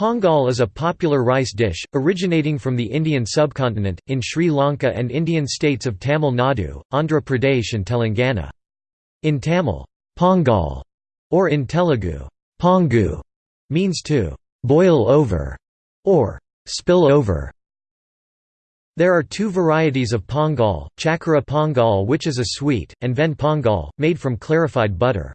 Pongal is a popular rice dish, originating from the Indian subcontinent, in Sri Lanka and Indian states of Tamil Nadu, Andhra Pradesh and Telangana. In Tamil, Pongal, or in Telugu, Pongu, means to «boil over» or «spill over». There are two varieties of pongal, chakra pongal which is a sweet, and ven pongal, made from clarified butter.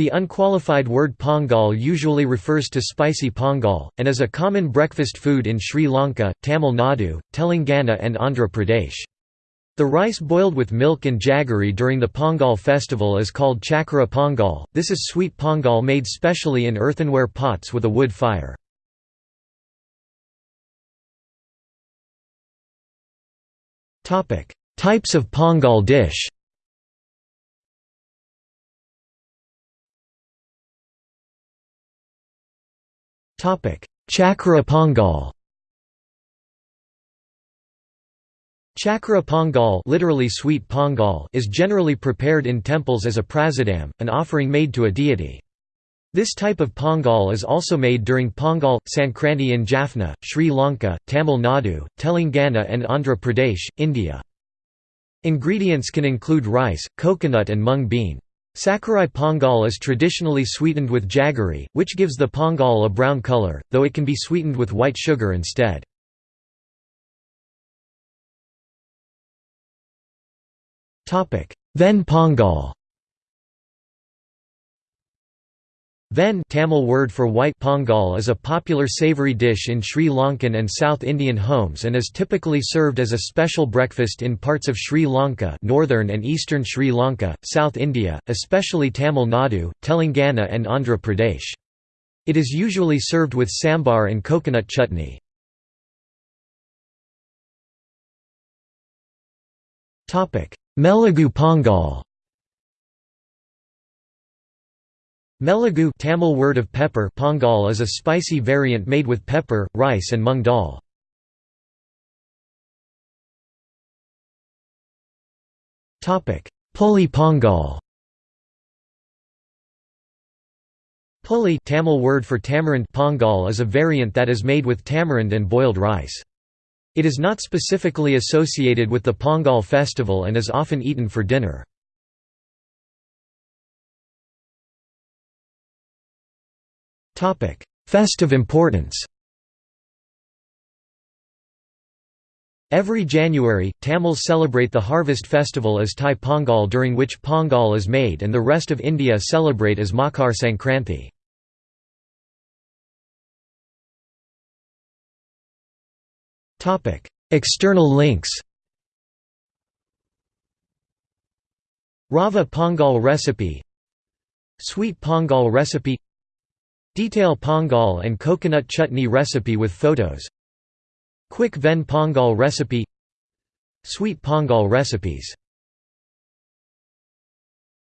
The unqualified word pongal usually refers to spicy pongal, and is a common breakfast food in Sri Lanka, Tamil Nadu, Telangana and Andhra Pradesh. The rice boiled with milk and jaggery during the Pongal festival is called chakra pongal. This is sweet pongal made specially in earthenware pots with a wood fire. Types of pongal dish Chakra Pongal Chakra Pongal, literally sweet pongal is generally prepared in temples as a prasadam, an offering made to a deity. This type of pongal is also made during Pongal, Sankranti in Jaffna, Sri Lanka, Tamil Nadu, Telangana and Andhra Pradesh, India. Ingredients can include rice, coconut and mung bean. Sakkarai pongal is traditionally sweetened with jaggery, which gives the pongal a brown color, though it can be sweetened with white sugar instead. Ven pongal Ven Tamil word for white pongal is a popular savoury dish in Sri Lankan and South Indian homes and is typically served as a special breakfast in parts of Sri Lanka northern and eastern Sri Lanka, South India, especially Tamil Nadu, Telangana and Andhra Pradesh. It is usually served with sambar and coconut chutney. Melagu pongal Melagu Tamil word of pepper pongal is a spicy variant made with pepper, rice and mung dal. Puli pongal Puli Tamil word for tamarind pongal is a variant that is made with tamarind and boiled rice. It is not specifically associated with the Pongal festival and is often eaten for dinner. Festive importance. Every January, Tamils celebrate the harvest festival as Thai Pongal during which Pongal is made and the rest of India celebrate as Makar Sankranti. External links Rava Pongal recipe Sweet Pongal recipe Detail pongal and coconut chutney recipe with photos. Quick Ven pongal recipe. Sweet pongal recipes